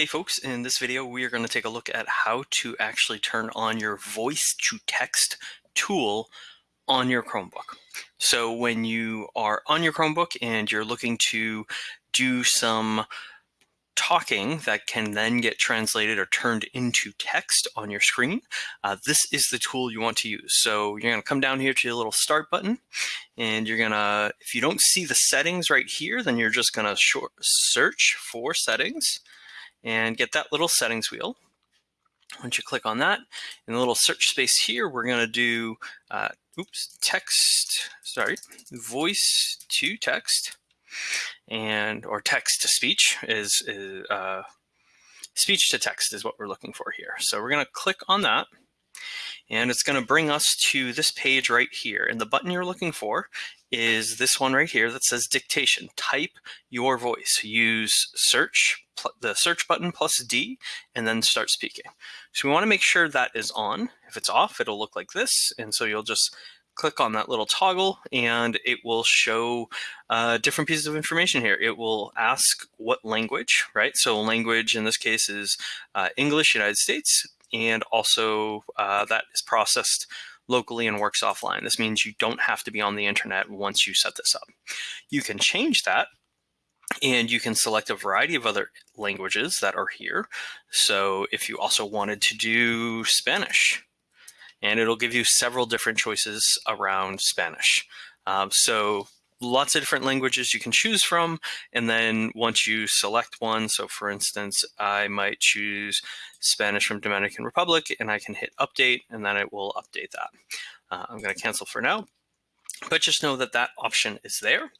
Hey folks, in this video we are going to take a look at how to actually turn on your voice to text tool on your Chromebook. So when you are on your Chromebook and you're looking to do some talking that can then get translated or turned into text on your screen, uh, this is the tool you want to use. So you're going to come down here to the little start button and you're going to, if you don't see the settings right here, then you're just going to short search for settings and get that little settings wheel. Once you click on that, in the little search space here, we're going to do, uh, oops, text, sorry, voice to text and or text to speech is, is uh, speech to text is what we're looking for here. So we're going to click on that and it's going to bring us to this page right here. And the button you're looking for is this one right here that says dictation. Type your voice. Use search, the search button plus D, and then start speaking. So we want to make sure that is on. If it's off, it'll look like this. And so you'll just click on that little toggle and it will show uh, different pieces of information here. It will ask what language, right? So language in this case is uh, English, United States, and also uh, that is processed locally and works offline. This means you don't have to be on the internet once you set this up. You can change that and you can select a variety of other languages that are here. So if you also wanted to do Spanish, and it'll give you several different choices around Spanish. Um, so lots of different languages you can choose from. And then once you select one, so for instance, I might choose Spanish from Dominican Republic and I can hit update and then it will update that. Uh, I'm going to cancel for now. But just know that that option is there.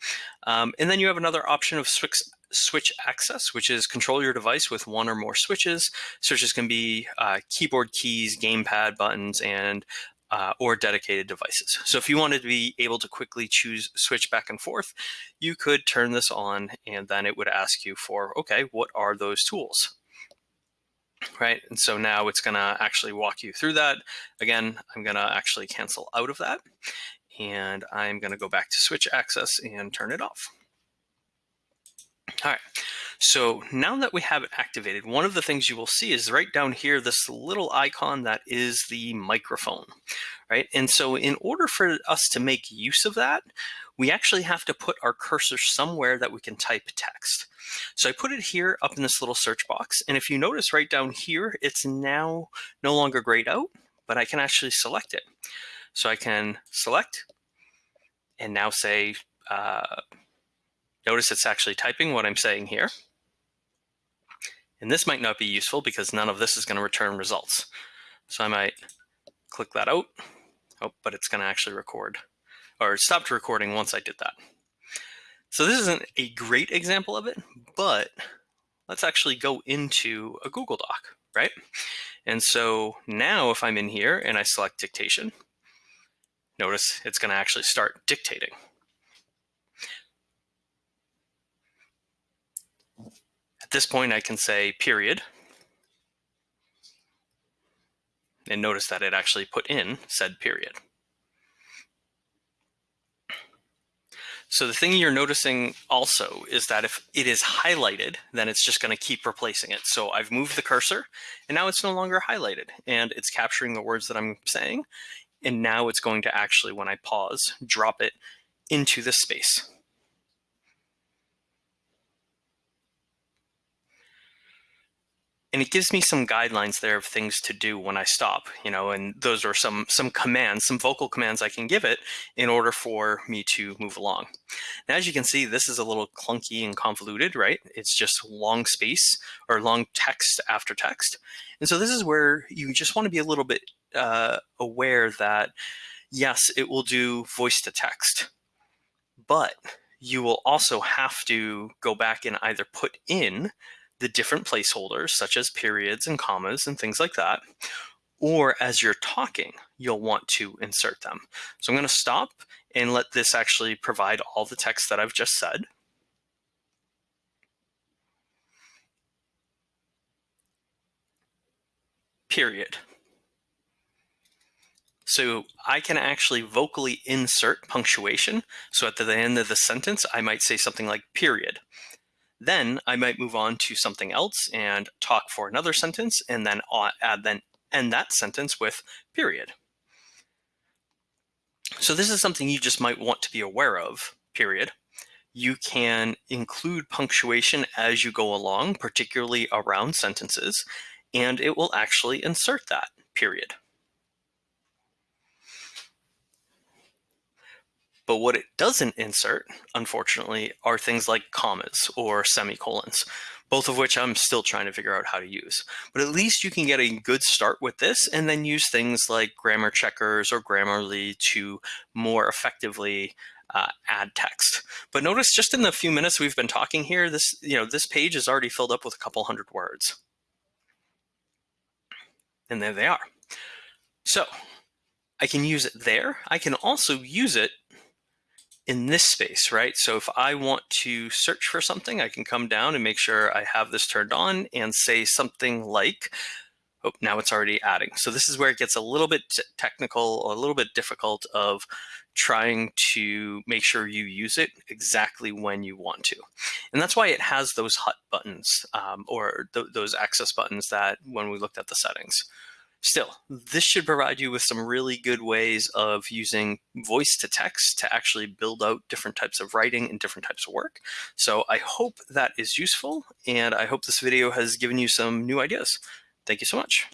Um, and then you have another option of switch, switch access, which is control your device with one or more switches. Switches can be uh, keyboard keys, gamepad buttons, and uh, or dedicated devices. So if you wanted to be able to quickly choose switch back and forth, you could turn this on and then it would ask you for, okay, what are those tools? Right, and so now it's gonna actually walk you through that. Again, I'm gonna actually cancel out of that and I'm gonna go back to switch access and turn it off. All right, so now that we have it activated, one of the things you will see is right down here, this little icon that is the microphone, right? And so in order for us to make use of that, we actually have to put our cursor somewhere that we can type text. So I put it here up in this little search box. And if you notice right down here, it's now no longer grayed out, but I can actually select it. So I can select and now say, uh, notice it's actually typing what I'm saying here. And this might not be useful because none of this is going to return results. So I might click that out. Oh, but it's going to actually record or it stopped recording once I did that. So this isn't a great example of it, but let's actually go into a Google Doc, right? And so now if I'm in here and I select dictation, notice it's going to actually start dictating. At this point, I can say period. And notice that it actually put in said period. So the thing you're noticing also is that if it is highlighted, then it's just going to keep replacing it. So I've moved the cursor and now it's no longer highlighted and it's capturing the words that I'm saying. And now it's going to actually, when I pause, drop it into this space. And it gives me some guidelines there of things to do when I stop, you know, and those are some some commands, some vocal commands I can give it in order for me to move along. Now, as you can see, this is a little clunky and convoluted, right? It's just long space or long text after text. And so this is where you just want to be a little bit uh, aware that, yes, it will do voice to text, but you will also have to go back and either put in the different placeholders, such as periods and commas and things like that, or as you're talking, you'll want to insert them. So I'm going to stop and let this actually provide all the text that I've just said. Period. So I can actually vocally insert punctuation. So at the end of the sentence, I might say something like period. Then I might move on to something else and talk for another sentence and then add then end that sentence with period. So this is something you just might want to be aware of, period. You can include punctuation as you go along, particularly around sentences, and it will actually insert that, period. But what it doesn't insert, unfortunately, are things like commas or semicolons, both of which I'm still trying to figure out how to use. But at least you can get a good start with this and then use things like grammar checkers or Grammarly to more effectively uh, add text. But notice just in the few minutes we've been talking here, this, you know, this page is already filled up with a couple hundred words. And there they are. So I can use it there. I can also use it in this space, right? So if I want to search for something, I can come down and make sure I have this turned on and say something like, oh, now it's already adding. So this is where it gets a little bit technical, a little bit difficult of trying to make sure you use it exactly when you want to. And that's why it has those hot buttons um, or th those access buttons that when we looked at the settings. Still, this should provide you with some really good ways of using voice to text to actually build out different types of writing and different types of work. So I hope that is useful, and I hope this video has given you some new ideas. Thank you so much.